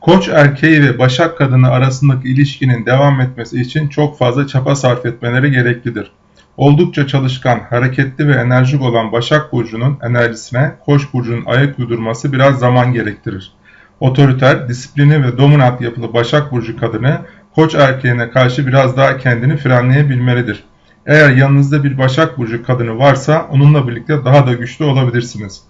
Koç erkeği ve başak kadını arasındaki ilişkinin devam etmesi için çok fazla çaba sarf etmeleri gereklidir. Oldukça çalışkan, hareketli ve enerjik olan Başak Burcu'nun enerjisine Koç Burcu'nun ayak uydurması biraz zaman gerektirir. Otoriter, disiplini ve dominant yapılı Başak Burcu kadını Koç erkeğine karşı biraz daha kendini frenleyebilmelidir. Eğer yanınızda bir Başak Burcu kadını varsa onunla birlikte daha da güçlü olabilirsiniz.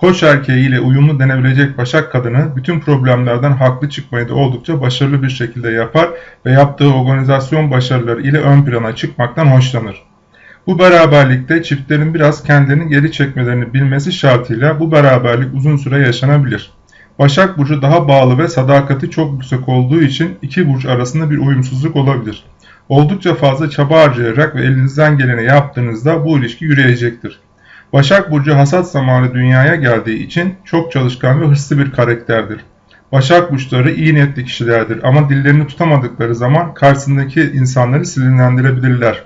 Koç erkeği ile uyumlu denebilecek Başak kadını bütün problemlerden haklı çıkmayı da oldukça başarılı bir şekilde yapar ve yaptığı organizasyon başarıları ile ön plana çıkmaktan hoşlanır. Bu beraberlikte çiftlerin biraz kendini geri çekmelerini bilmesi şartıyla bu beraberlik uzun süre yaşanabilir. Başak Burcu daha bağlı ve sadakati çok yüksek olduğu için iki burç arasında bir uyumsuzluk olabilir. Oldukça fazla çaba harcayarak ve elinizden geleni yaptığınızda bu ilişki yürüyecektir. Başak Burcu hasat zamanı dünyaya geldiği için çok çalışkan ve hırslı bir karakterdir. Başak burçları iyi niyetli kişilerdir ama dillerini tutamadıkları zaman karşısındaki insanları sinirlendirebilirler.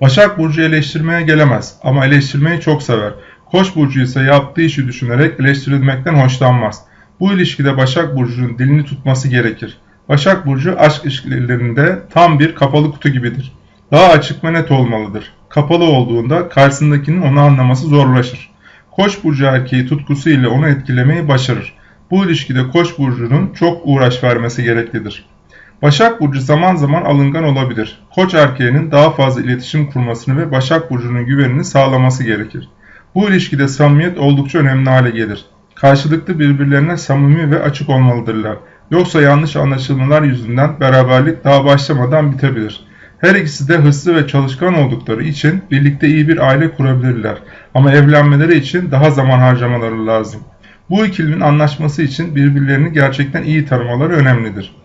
Başak Burcu eleştirmeye gelemez ama eleştirmeyi çok sever. Koç burcu ise yaptığı işi düşünerek eleştirilmekten hoşlanmaz. Bu ilişkide Başak Burcu'nun dilini tutması gerekir. Başak Burcu aşk ilişkilerinde tam bir kapalı kutu gibidir. Daha açık ve net olmalıdır. Kapalı olduğunda karşısındakinin onu anlaması zorlaşır. Koç burcu erkeği tutkusu ile onu etkilemeyi başarır. Bu ilişkide Koç burcunun çok uğraş vermesi gereklidir. Başak Burcu zaman zaman alıngan olabilir. Koç erkeğinin daha fazla iletişim kurmasını ve Başak Burcu'nun güvenini sağlaması gerekir. Bu ilişkide samimiyet oldukça önemli hale gelir. Karşılıklı birbirlerine samimi ve açık olmalıdırlar. Yoksa yanlış anlaşılmalar yüzünden beraberlik daha başlamadan bitebilir. Her ikisi de hırslı ve çalışkan oldukları için birlikte iyi bir aile kurabilirler. Ama evlenmeleri için daha zaman harcamaları lazım. Bu ikilinin anlaşması için birbirlerini gerçekten iyi tanımaları önemlidir.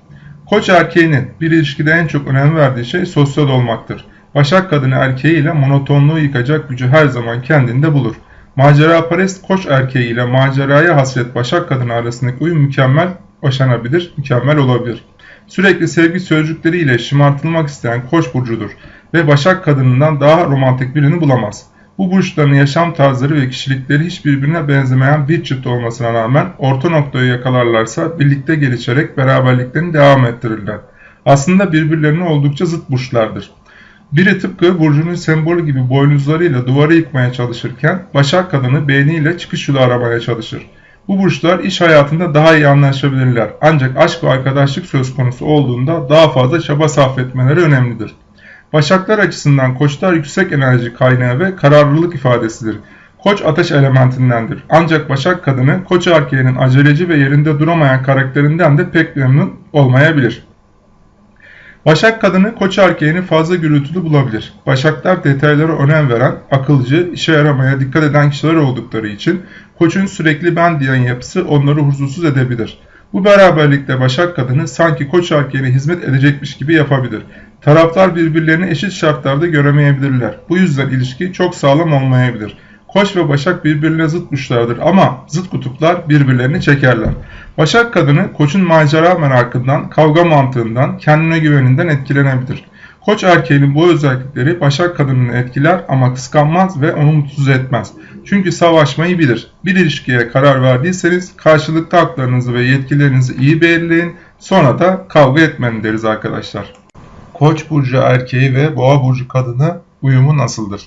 Koç erkeğinin bir ilişkide en çok önem verdiği şey sosyal olmaktır. Başak kadını erkeği ile monotonluğu yıkacak gücü her zaman kendinde bulur. Macera parest koç erkeği ile maceraya hasret başak kadını arasındaki uyum mükemmel başanabilir, mükemmel olabilir. Sürekli sevgi sözcükleriyle şımartılmak isteyen koç burcudur ve başak kadınından daha romantik birini bulamaz. Bu burçların yaşam tarzları ve kişilikleri hiçbirbirine benzemeyen bir çift olmasına rağmen orta noktayı yakalarlarsa birlikte gelişerek beraberliklerini devam ettirirler. Aslında birbirlerine oldukça zıt burçlardır. Biri tıpkı burcunun sembolü gibi boynuzlarıyla duvarı yıkmaya çalışırken Başak kadını beyniyle çıkış yolu aramaya çalışır. Bu burçlar iş hayatında daha iyi anlaşabilirler ancak aşk ve arkadaşlık söz konusu olduğunda daha fazla çaba sarf etmeleri önemlidir. Başaklar açısından koçlar yüksek enerji kaynağı ve kararlılık ifadesidir. Koç ateş elementindendir. Ancak Başak kadını koç erkeğinin aceleci ve yerinde duramayan karakterinden de pek memnun olmayabilir. Başak kadını koç erkeğini fazla gürültülü bulabilir. Başaklar detaylara önem veren, akılcı, işe yaramaya dikkat eden kişiler oldukları için koçun sürekli ben diyen yapısı onları huzursuz edebilir. Bu beraberlikte Başak kadını sanki koç erkeğine hizmet edecekmiş gibi yapabilir. Taraflar birbirlerini eşit şartlarda göremeyebilirler. Bu yüzden ilişki çok sağlam olmayabilir. Koç ve Başak birbirine zıt burçlardır ama zıt kutuplar birbirlerini çekerler. Başak kadını koçun macera merakından, kavga mantığından, kendine güveninden etkilenebilir. Koç erkeğinin bu özellikleri Başak kadınını etkiler ama kıskanmaz ve onu mutsuz etmez. Çünkü savaşmayı bilir. Bir ilişkiye karar verdiyseniz karşılıklı haklarınızı ve yetkilerinizi iyi belirleyin. Sonra da kavga etmeyin deriz arkadaşlar. Koç burcu erkeği ve boğa burcu kadını uyumu nasıldır?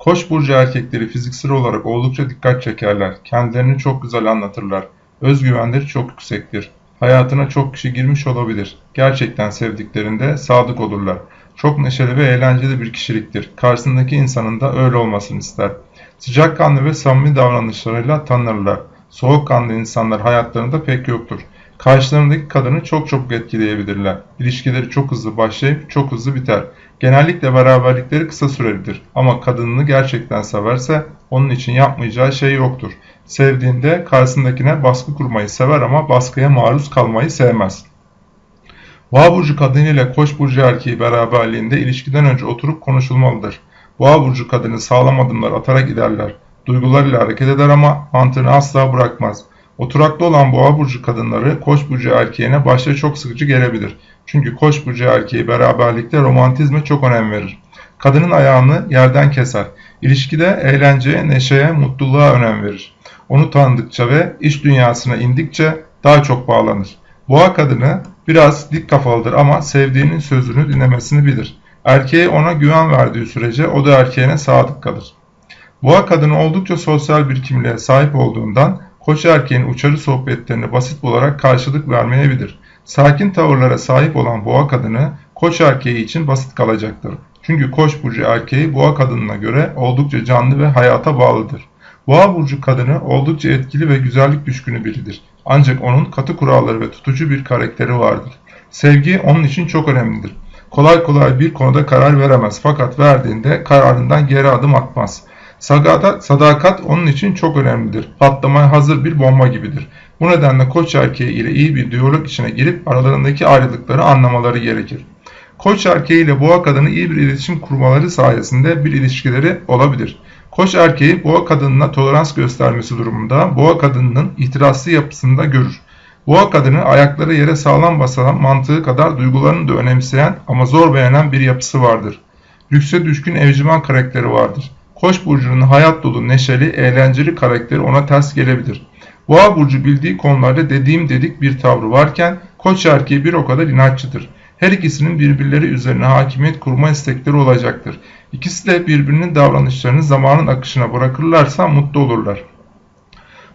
Koç burcu erkekleri fiziksel olarak oldukça dikkat çekerler. Kendilerini çok güzel anlatırlar. Özgüvenleri çok yüksektir. Hayatına çok kişi girmiş olabilir. Gerçekten sevdiklerinde sadık olurlar. Çok neşeli ve eğlenceli bir kişiliktir. Karşısındaki insanın da öyle olmasını ister. Sıcakkanlı ve samimi davranışlarıyla tanınırlar. Soğukkanlı insanlar hayatlarında pek yoktur. Karşılarındaki kadını çok çabuk etkileyebilirler. İlişkileri çok hızlı başlayıp çok hızlı biter. Genellikle beraberlikleri kısa sürelidir ama kadınını gerçekten severse onun için yapmayacağı şey yoktur. Sevdiğinde karşısındakine baskı kurmayı sever ama baskıya maruz kalmayı sevmez. Boğa burcu kadını ile koç burcu erkeği beraberliğinde ilişkiden önce oturup konuşulmalıdır. Boğa burcu kadını sağlam adımlar atarak giderler. Duygularıyla hareket eder ama mantığını asla bırakmaz. Oturaklı olan boğa burcu kadınları koç burcu erkeğine başta çok sıkıcı gelebilir. Çünkü koç burcu erkeği beraberlikte romantizme çok önem verir. Kadının ayağını yerden keser. İlişkide eğlenceye, neşeye, mutluluğa önem verir. Onu tanıdıkça ve iş dünyasına indikçe daha çok bağlanır. Boğa kadını biraz dik kafalıdır ama sevdiğinin sözünü dinlemesini bilir. Erkeğe ona güven verdiği sürece o da erkeğine sadık kalır. Boğa kadını oldukça sosyal bir kimliğe sahip olduğundan koç erkeğin uçarı sohbetlerine basit olarak karşılık vermeyebilir. Sakin tavırlara sahip olan boğa kadını koç erkeği için basit kalacaktır. Çünkü koç burcu erkeği boğa kadınına göre oldukça canlı ve hayata bağlıdır. Boğa burcu kadını oldukça etkili ve güzellik düşkünü biridir. Ancak onun katı kuralları ve tutucu bir karakteri vardır. Sevgi onun için çok önemlidir. Kolay kolay bir konuda karar veremez fakat verdiğinde kararından geri adım atmaz. Sadakat, onun için çok önemlidir. Patlamaya hazır bir bomba gibidir. Bu nedenle koç erkeği ile iyi bir diyalog içine girip aralarındaki ayrılıkları anlamaları gerekir. Koç erkeği ile boğa kadını iyi bir iletişim kurmaları sayesinde bir ilişkileri olabilir. Koç erkeği boğa kadınına tolerans göstermesi durumunda boğa kadınının itirazlı yapısını da görür. Boğa kadını ayakları yere sağlam basan mantığı kadar duygularını da önemseyen ama zor beğenen bir yapısı vardır. Lükse düşkün evcimen karakteri vardır. Koç burcunun hayat dolu, neşeli, eğlenceli karakteri ona ters gelebilir. Boğa burcu bildiği konularda dediğim dedik bir tavrı varken koç erkeği bir o kadar inatçıdır. Her ikisinin birbirleri üzerine hakimiyet kurma istekleri olacaktır. İkisi de birbirinin davranışlarını zamanın akışına bırakırlarsa mutlu olurlar.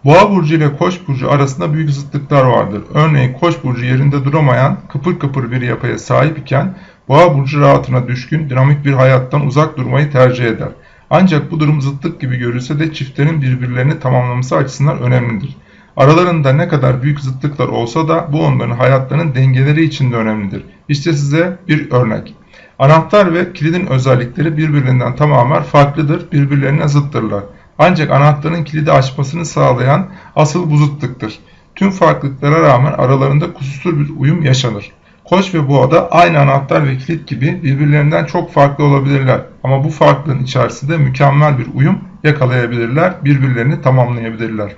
Boğa burcu ile Koç burcu arasında büyük zıtlıklar vardır. Örneğin Koç burcu yerinde duramayan, kıpır kıpır bir yapıya sahip iken Boğa burcu rahatına düşkün, dinamik bir hayattan uzak durmayı tercih eder. Ancak bu durum zıtlık gibi görülse de çiftlerin birbirlerini tamamlaması açısından önemlidir. Aralarında ne kadar büyük zıtlıklar olsa da bu onların hayatlarının dengeleri için de önemlidir. İşte size bir örnek. Anahtar ve kilidin özellikleri birbirinden tamamen farklıdır, birbirlerine zıttırlar. Ancak anahtarın kilidi açmasını sağlayan asıl bu zıtlıktır. Tüm farklılıklara rağmen aralarında kusursuz bir uyum yaşanır. Koç ve boğada aynı anahtar ve kilit gibi birbirlerinden çok farklı olabilirler. Ama bu farklılığın içerisinde mükemmel bir uyum yakalayabilirler, birbirlerini tamamlayabilirler.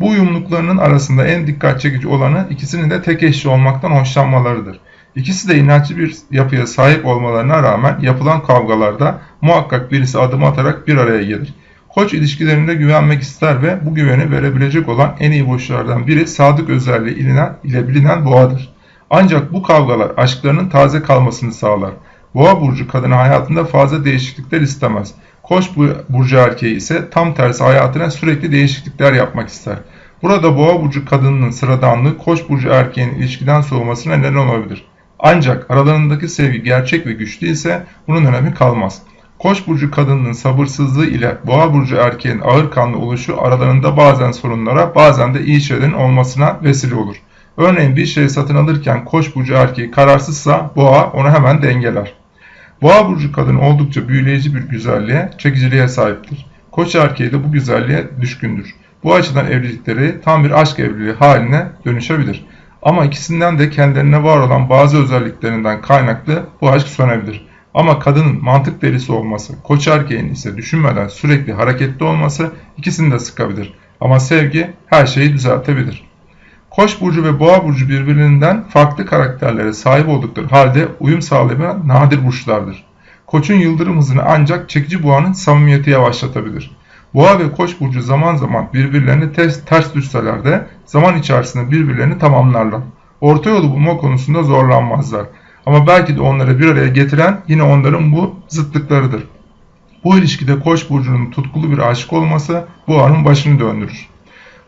Bu uyumluluklarının arasında en dikkat çekici olanı ikisinin de tek eşli olmaktan hoşlanmalarıdır. İkisi de inatçı bir yapıya sahip olmalarına rağmen yapılan kavgalarda muhakkak birisi adım atarak bir araya gelir. Koç ilişkilerinde güvenmek ister ve bu güveni verebilecek olan en iyi burçlardan biri sadık özelliği ile bilinen boğadır. Ancak bu kavgalar aşklarının taze kalmasını sağlar. Boğa burcu kadını hayatında fazla değişiklikler istemez. Koç burcu erkeği ise tam tersi hayatına sürekli değişiklikler yapmak ister. Burada boğa burcu kadınının sıradanlığı koç burcu erkeğin ilişkiden soğumasına neden olabilir. Ancak aralarındaki sevgi gerçek ve güçlü ise bunun önemi kalmaz. Koç burcu kadınının sabırsızlığı ile boğa burcu erkeğin ağır kanlı oluşu aralarında bazen sorunlara bazen de iyi şeylerin olmasına vesile olur. Örneğin bir şey satın alırken koç burcu erkeği kararsızsa boğa onu hemen dengeler. Boğa burcu kadın oldukça büyüleyici bir güzelliğe, çekiciliğe sahiptir. Koç erkeği de bu güzelliğe düşkündür. Bu açıdan evlilikleri tam bir aşk evliliği haline dönüşebilir. Ama ikisinden de kendilerine var olan bazı özelliklerinden kaynaklı bu aşk sönabilir. Ama kadının mantık delisi olması, koç erkeğin ise düşünmeden sürekli hareketli olması ikisini de sıkabilir. Ama sevgi her şeyi düzeltebilir. Koç burcu ve boğa burcu birbirinden farklı karakterlere sahip oldukları halde uyum sağlamayan nadir burçlardır. Koçun yıldırım hızını ancak çekici boğanın samimiyeti yavaşlatabilir. Boğa ve koç burcu zaman zaman birbirlerini ters, ters düşseler de zaman içerisinde birbirlerini tamamlarlar. Orta yolu bulma konusunda zorlanmazlar. Ama belki de onları bir araya getiren yine onların bu zıtlıklarıdır. Bu ilişkide koç burcunun tutkulu bir aşık olması boğanın başını döndürür.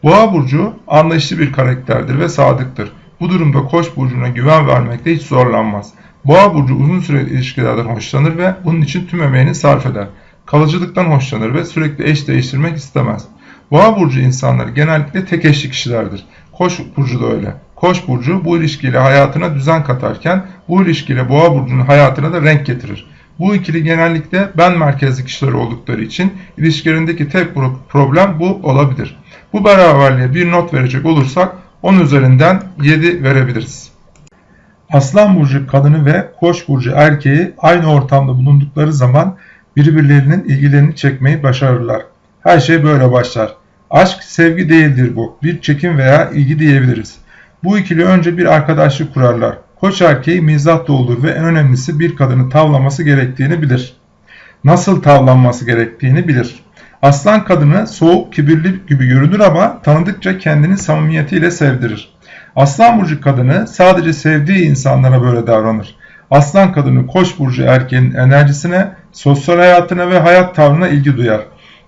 Boğa burcu anlayışlı bir karakterdir ve sadıktır. Bu durumda Koç burcuna güven vermekte hiç zorlanmaz. Boğa burcu uzun süreli ilişkilerden hoşlanır ve bunun için tüm emeğini sarf eder. Kalıcılıktan hoşlanır ve sürekli eş değiştirmek istemez. Boğa burcu insanları genellikle tek eşli kişilerdir. Koç burcu da öyle. Koç burcu bu ilişkiyle hayatına düzen katarken bu ilişkiyle boğa burcunun hayatına da renk getirir. Bu ikili genellikle ben merkezli kişiler oldukları için ilişkilerindeki tek problem bu olabilir. Bu beraberliğe bir not verecek olursak 10 üzerinden 7 verebiliriz. Aslan burcu kadını ve Koç burcu erkeği aynı ortamda bulundukları zaman birbirlerinin ilgilerini çekmeyi başarırlar. Her şey böyle başlar. Aşk sevgi değildir bu. Bir çekim veya ilgi diyebiliriz. Bu ikili önce bir arkadaşlık kurarlar. Koç erkeği mizah olur ve en önemlisi bir kadını tavlaması gerektiğini bilir. Nasıl tavlanması gerektiğini bilir. Aslan kadını soğuk, kibirli gibi görünür ama tanıdıkça kendini samimiyetiyle sevdirir. Aslan burcu kadını sadece sevdiği insanlara böyle davranır. Aslan kadını Koç burcu erkeğin enerjisine, sosyal hayatına ve hayat tavrına ilgi duyar.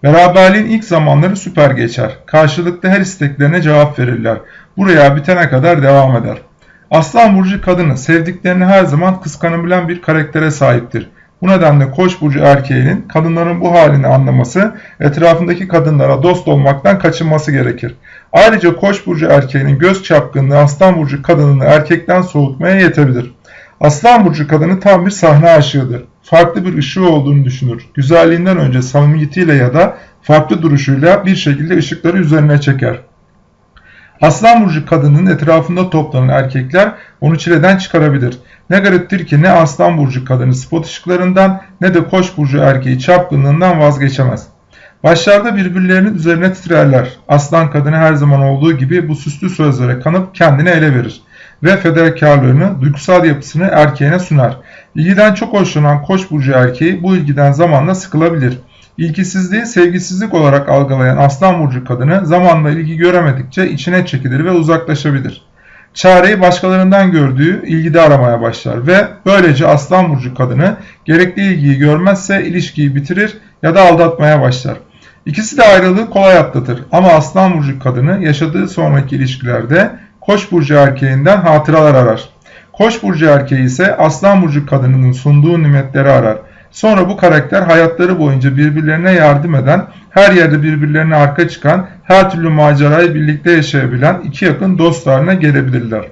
Beraberliğin ilk zamanları süper geçer. Karşılıklı her isteklerine cevap verirler. Buraya bitene kadar devam eder. Aslan burcu kadını sevdiklerini her zaman kıskanabilen bir karaktere sahiptir. Bu nedenle Koç burcu erkeğinin kadınların bu halini anlaması, etrafındaki kadınlara dost olmaktan kaçınması gerekir. Ayrıca Koç burcu erkeğinin göz çapkınlığı Aslan burcu kadınını erkekten soğutmaya yetebilir. Aslan burcu kadını tam bir sahne aşığıdır. Farklı bir ışığı olduğunu düşünür. Güzelliğinden önce samimiyetiyle ya da farklı duruşuyla bir şekilde ışıkları üzerine çeker. Aslan burcu kadının etrafında toplanan erkekler onu çileden çıkarabilir. Ne gariptir ki ne aslan burcu kadını spot ışıklarından ne de koç burcu erkeği çapkınlığından vazgeçemez. Başlarda birbirlerinin üzerine titrerler. Aslan kadını her zaman olduğu gibi bu süslü sözlere kanıp kendini ele verir ve fedakarlığını, duygusal yapısını erkeğine sunar. İlgiden çok hoşlanan koç burcu erkeği bu ilgiden zamanla sıkılabilir. İlgisizliği sevgisizlik olarak algılayan aslan burcu kadını zamanla ilgi göremedikçe içine çekilir ve uzaklaşabilir. Çareyi başkalarından gördüğü ilgide aramaya başlar ve böylece aslan burcu kadını gerekli ilgiyi görmezse ilişkiyi bitirir ya da aldatmaya başlar. İkisi de ayrılığı kolay atlatır ama aslan burcu kadını yaşadığı sonraki ilişkilerde koç burcu erkeğinden hatıralar arar. Koç burcu erkeği ise aslan burcu kadınının sunduğu nimetleri arar. Sonra bu karakter hayatları boyunca birbirlerine yardım eden, her yerde birbirlerine arka çıkan, her türlü macerayı birlikte yaşayabilen iki yakın dost haline gelebilirler.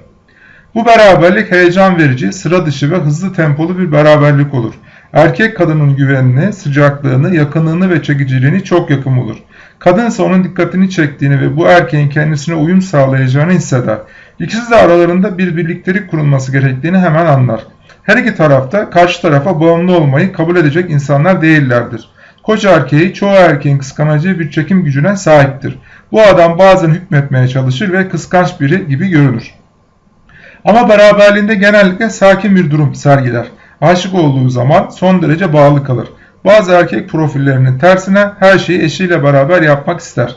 Bu beraberlik heyecan verici, sıra dışı ve hızlı tempolu bir beraberlik olur. Erkek kadının güvenini, sıcaklığını, yakınlığını ve çekiciliğini çok yakın bulur. Kadın ise onun dikkatini çektiğini ve bu erkeğin kendisine uyum sağlayacağını hisseder. İkisi de aralarında bir birliktelik kurulması gerektiğini hemen anlar. Her iki tarafta karşı tarafa bağımlı olmayı kabul edecek insanlar değillerdir. Koca erkeği çoğu erkeğin kıskanacağı bir çekim gücüne sahiptir. Bu adam bazen hükmetmeye çalışır ve kıskanç biri gibi görünür. Ama beraberliğinde genellikle sakin bir durum sergiler. Aşık olduğu zaman son derece bağlı kalır. Bazı erkek profillerinin tersine her şeyi eşiyle beraber yapmak ister.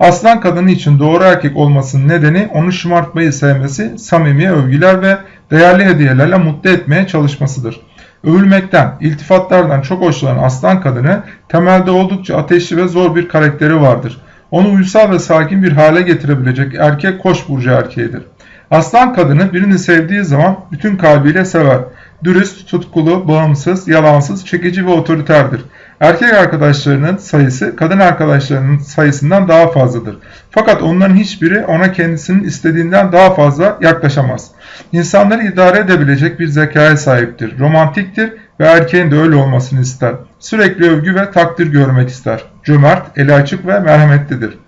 Aslan kadını için doğru erkek olmasının nedeni onu şımartmayı sevmesi, samimi övgüler ve değerli hediyelerle mutlu etmeye çalışmasıdır. Övülmekten, iltifatlardan çok hoşlanan aslan kadını temelde oldukça ateşli ve zor bir karakteri vardır. Onu uysal ve sakin bir hale getirebilecek erkek koş burcu erkeğidir. Aslan kadını birini sevdiği zaman bütün kalbiyle sever. Dürüst, tutkulu, bağımsız, yalansız, çekici ve otoriterdir. Erkek arkadaşlarının sayısı kadın arkadaşlarının sayısından daha fazladır. Fakat onların hiçbiri ona kendisinin istediğinden daha fazla yaklaşamaz. İnsanları idare edebilecek bir zekaya sahiptir. Romantiktir ve erkeğin de öyle olmasını ister. Sürekli övgü ve takdir görmek ister. Cömert, eli açık ve merhametlidir.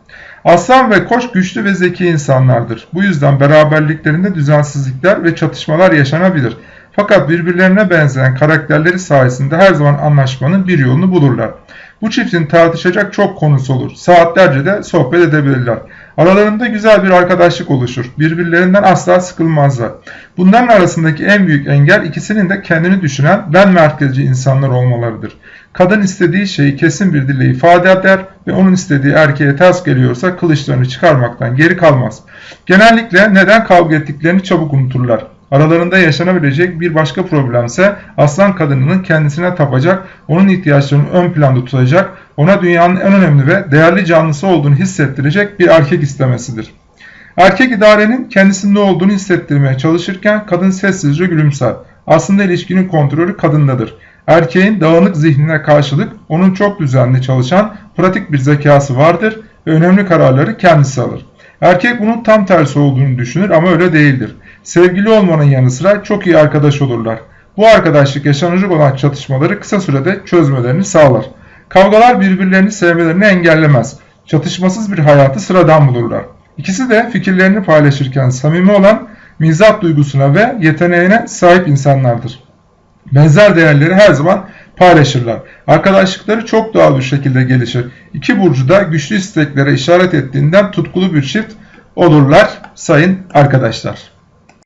Aslan ve koç güçlü ve zeki insanlardır. Bu yüzden beraberliklerinde düzensizlikler ve çatışmalar yaşanabilir. Fakat birbirlerine benzeyen karakterleri sayesinde her zaman anlaşmanın bir yolunu bulurlar. Bu çiftin tartışacak çok konusu olur. Saatlerce de sohbet edebilirler. Aralarında güzel bir arkadaşlık oluşur. Birbirlerinden asla sıkılmazlar. Bunların arasındaki en büyük engel ikisinin de kendini düşünen ben merkezci insanlar olmalarıdır. Kadın istediği şeyi kesin bir dille ifade eder ve onun istediği erkeğe ters geliyorsa kılıçlarını çıkarmaktan geri kalmaz. Genellikle neden kavga ettiklerini çabuk unuturlar. Aralarında yaşanabilecek bir başka problemse aslan kadınının kendisine tapacak, onun ihtiyaçlarını ön planda tutacak, ona dünyanın en önemli ve değerli canlısı olduğunu hissettirecek bir erkek istemesidir. Erkek idarenin kendisinde olduğunu hissettirmeye çalışırken kadın sessizce gülümser. Aslında ilişkinin kontrolü kadındadır. Erkeğin dağınık zihnine karşılık onun çok düzenli çalışan pratik bir zekası vardır ve önemli kararları kendisi alır. Erkek bunun tam tersi olduğunu düşünür ama öyle değildir. Sevgili olmanın yanı sıra çok iyi arkadaş olurlar. Bu arkadaşlık yaşanacak olan çatışmaları kısa sürede çözmelerini sağlar. Kavgalar birbirlerini sevmelerini engellemez. Çatışmasız bir hayatı sıradan bulurlar. İkisi de fikirlerini paylaşırken samimi olan mizah duygusuna ve yeteneğine sahip insanlardır. Benzer değerleri her zaman paylaşırlar. Arkadaşlıkları çok doğal bir şekilde gelişir. İki burcu da güçlü isteklere işaret ettiğinden tutkulu bir çift olurlar sayın arkadaşlar.